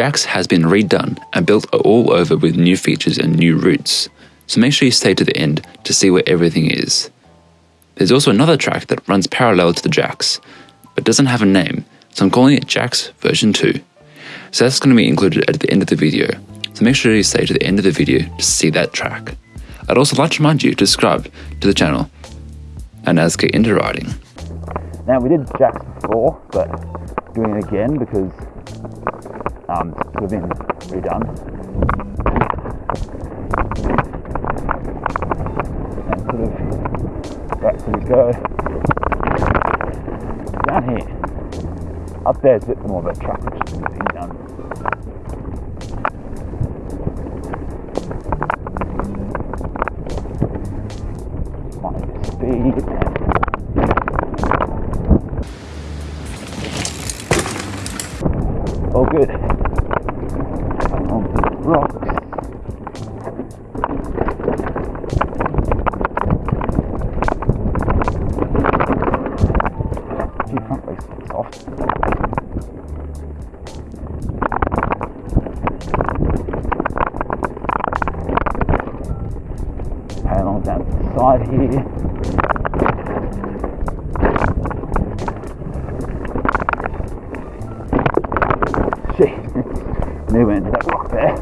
Jax has been redone and built all over with new features and new routes, so make sure you stay to the end to see where everything is. There's also another track that runs parallel to the Jax, but doesn't have a name, so I'm calling it Jax version 2. So that's going to be included at the end of the video, so make sure you stay to the end of the video to see that track. I'd also like to remind you to subscribe to the channel, and let's get into riding. Now we did Jax before, but doing it again because um, been redone. And sort of right, so we go down here. Up there is a bit more of a track Good. On the rocks. We into that rock there.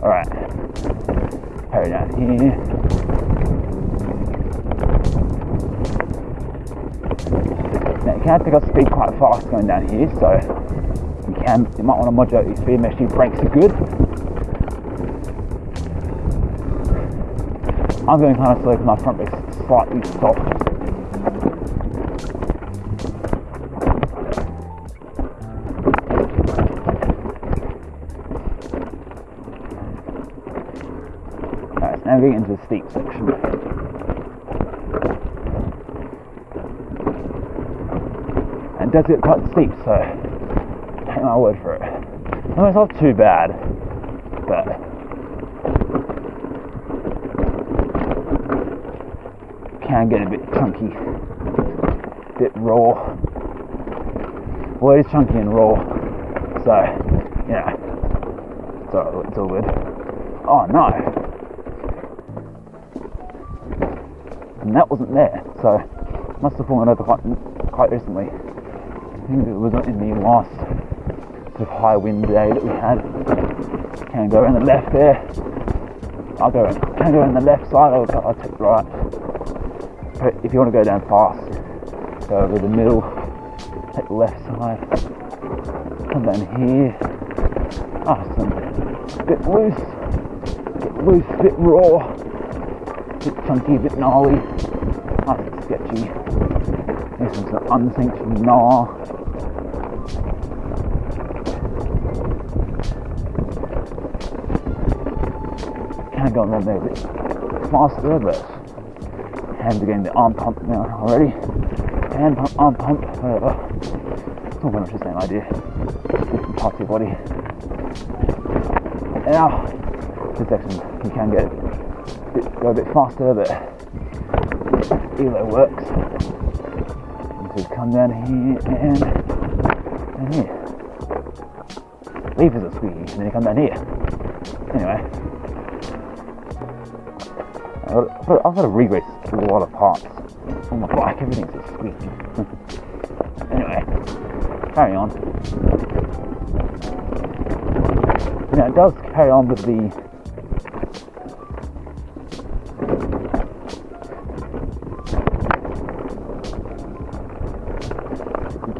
Alright. Carry down here. Now you can pick up speed quite fast going down here, so you can you might want to modulate your speed, make sure your brakes are good. I'm going kind of slow because my front brake's slightly soft. So now into the steep section. And it does get quite steep, so take my word for it. No, it's not too bad, but can get a bit chunky, a bit raw. Well, it is chunky and raw, so you know, it's all, it's all good. Oh no, and that wasn't there, so must have fallen over quite quite recently. I think it was in the last sort of high wind day that we had. Can go in the left there. I'll go. Can go in the left side. I'll, I'll take the right. But if you want to go down fast, go over the middle. Take the left side. Come down here. Ah, some bit loose. Bit loose. Bit raw. Bit chunky. Bit gnarly. Nice and sketchy. This is an unsanctioned gnaw. Kind of going on there a bit faster, but hands are getting the arm pump now already. Hand pump, arm pump, whatever. It's all very much the same idea. Different parts of your body. Now, this section you can get a bit, go a bit faster, but Elo works. And so come down here and and here. Levers are squeaky, and then you come down here. Anyway. I've got, I've to re-race a lot of parts on my bike, everything's just squeaky. anyway, carry on. Now it does carry on with the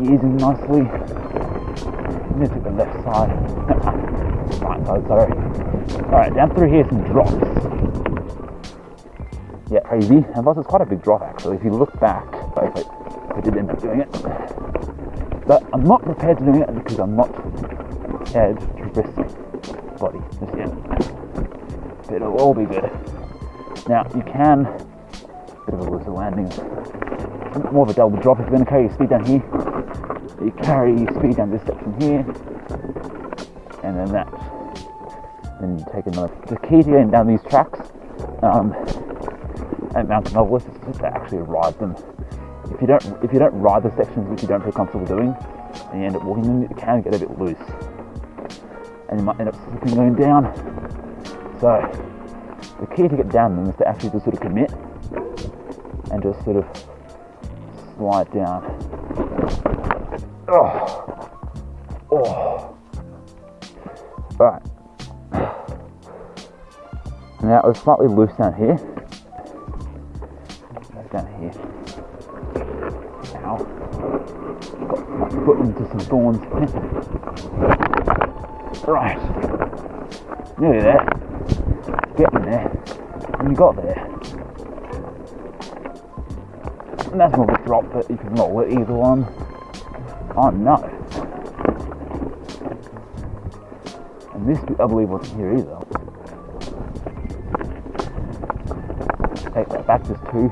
gears in nicely. Let me take the left side. right side, sorry. Alright, down through here some drops. Yeah, crazy. And plus it's quite a big drop actually. If you look back, if I, I did end up doing it. But I'm not prepared to do it because I'm not prepared to risk body just yet. But it'll all be good. Now you can bit of a looser landing. More of a double drop if you're going to carry your speed down here. You carry your speed down this section here, and then that. Then you take another. The key to getting down these tracks um, at Mountain Novelist is to actually ride them. If you don't if you don't ride the sections which you don't feel comfortable doing, and you end up walking them, it can get a bit loose, and you might end up slipping going down. So the key to get down them is to actually just sort of commit and just sort of slide down. Oh, oh. All right. Now it was slightly loose down here. Down here. Ow. Got my foot into some thorns. right. Nearly there. Getting there. And you got there. And that's of a drop, but you can roll it either one. Oh no. And this I believe wasn't here either. Take that back just too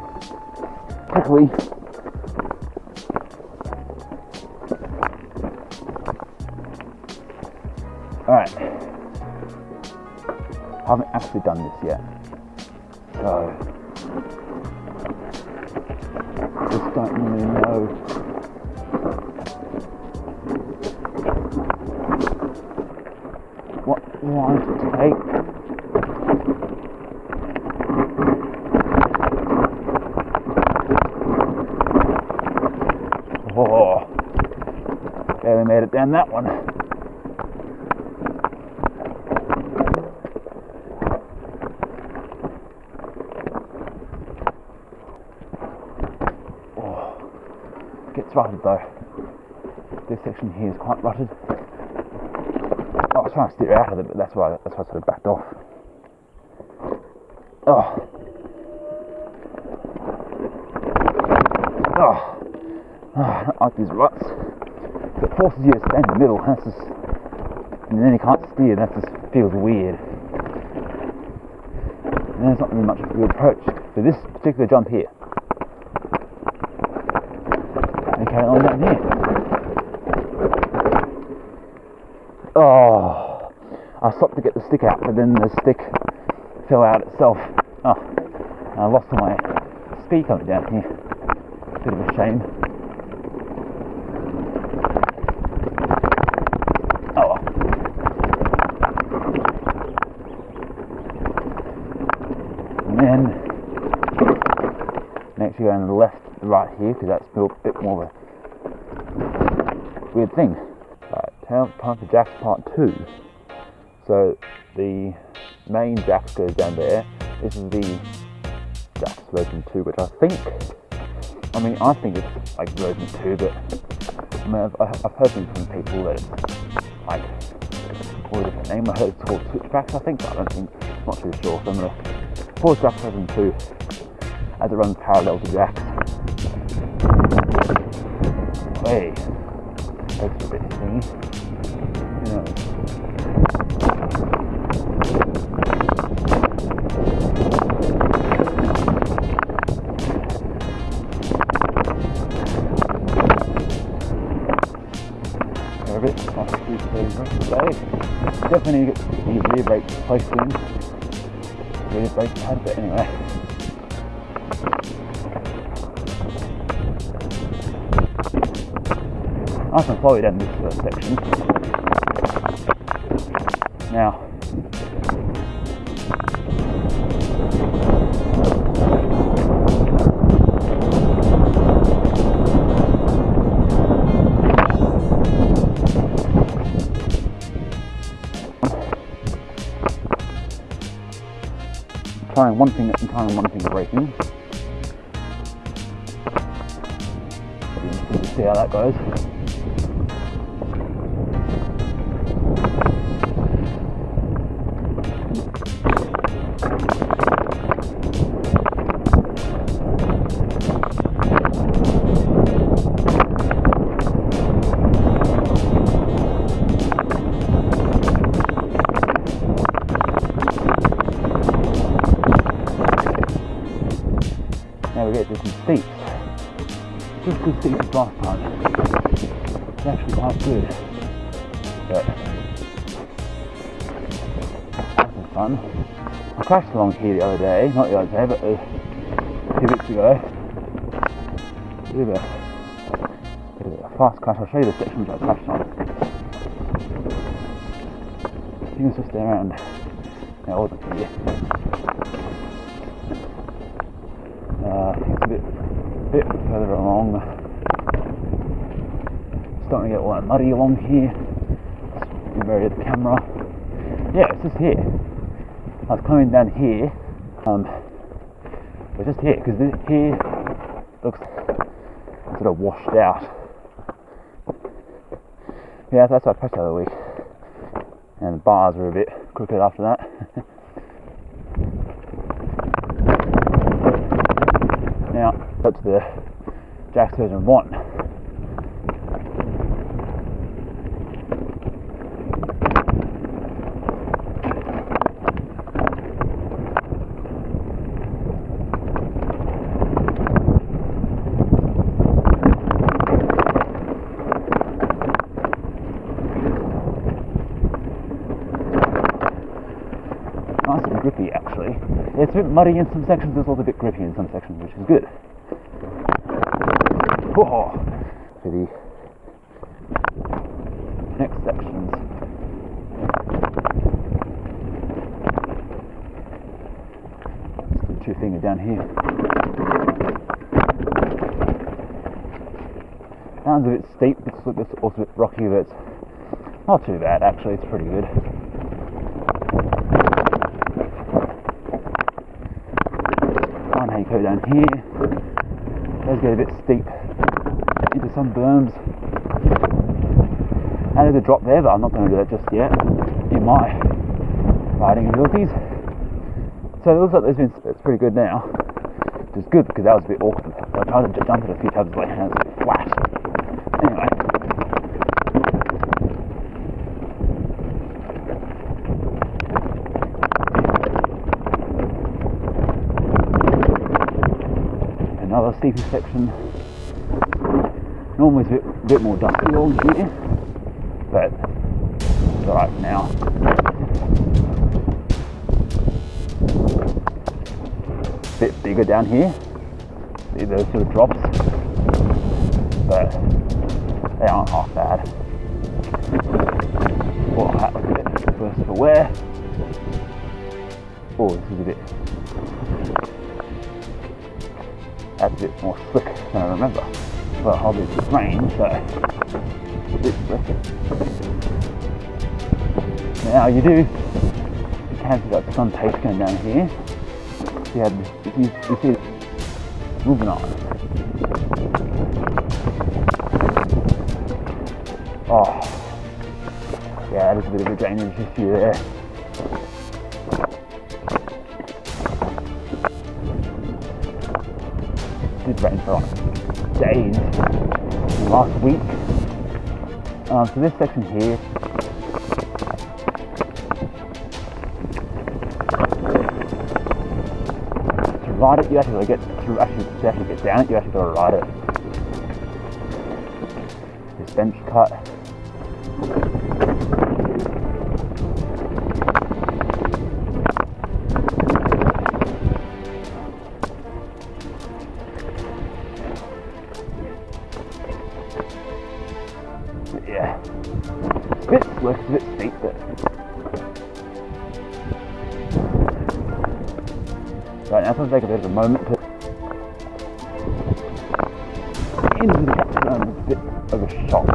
quickly. Alright. I haven't actually done this yet. So just don't really know line to take. Oh, barely made it down that one. Oh, gets rutted though. This section here is quite rutted. Was trying to steer out of it, but that's why that's why I sort of backed off. Oh. Oh. Oh, I don't like these ruts. It forces you to stay in the middle, that's just and then you can't steer, that just feels weird. And there's not really much of a good approach for this particular jump here. And carry on down here. Oh, I stopped to get the stick out, but then the stick fell out itself. Oh, I lost my speed coming down here. Bit of a shame. Oh well. And then next you go on the left, right here, because that's a bit more of a weird thing. Right, time for Jax part two. So the main Jax goes down there. This is the Jax version two, which I think, I mean, I think it's like version two, but I mean, I've, I've heard from people that it's like what a different name. I heard it's called Switchbacks, I think, but I don't think, not too sure. So I'm gonna pause Jax version two as it runs parallel to Jax. Hey, that's a bit thingy. Definitely need to rear brakes placed in. Rear brakes had but anyway. I can follow you down this first section. Now, trying one thing at the time one thing braking. We'll hmm? see how that goes. As steep as last time. It's actually quite good. But that's some fun. I crashed along here the other day, not the other day, but a few weeks ago. bit of a, bit of a fast cut. I'll show you the section which I touched on. I think it's just around. No, it wasn't here. Uh, it's a bit, bit further along. Starting to get that muddy along here. Just vary the camera. Yeah, it's just here. I was coming down here. Um, but just here because this here looks sort of washed out. Yeah, that's what I pressed the other week. And the bars were a bit crooked after that. now, that's the Jax version 1. nice and grippy actually. It's a bit muddy in some sections, it's also a bit grippy in some sections, which is good. Whoa. For the next sections. Just two finger down here. Sounds a bit steep, it's also a bit rocky, but it's not too bad actually, it's pretty good. go down here. Does get a bit steep into some berms. And there's a drop there, but I'm not going to do that just yet in my riding abilities. So it looks like there's been it's pretty good now. Which is good because that was a bit awkward. I tried to jump it a few times, but my hands flat. Anyway, another steeper section. Normally it's a bit, bit more dusty along here, but it's alright now. Bit bigger down here. See those sort of drops, but they aren't half bad. Well, hat look a bit worse for wear. Oh, this is a bit a bit more slick than I remember. Well, obviously it's rain, so a bit slick. Now you do, you can see that sun taste going down here. You had, you, you see moving on. Oh, yeah, there's a bit of a drainage issue there. Did for like days last week. Um, so this section here to ride it you actually get to actually to actually get down it you actually gotta ride it. This bench cut take a bit of a moment to into the capstone. It's a bit of a shock.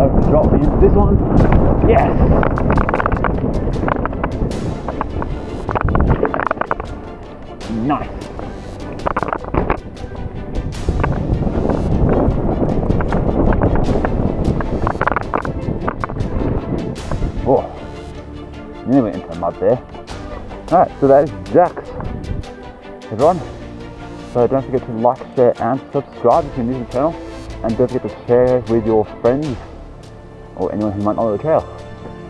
Over the drop this one. Yes. So that is Jax. Everyone. So don't forget to like, share and subscribe if you're new to the channel. And don't forget to share with your friends or anyone who might not know the trail.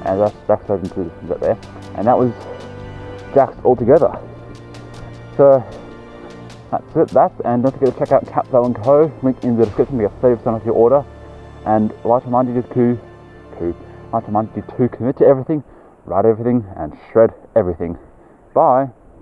And that's Jax Version 2 right there. And that was Jax altogether. So that's it, that's and don't forget to check out Capsule & Co. Link in the description to get 30% off your order. And I'd like to remind you to, to I remind you to commit to everything, write everything, and shred everything. Bye.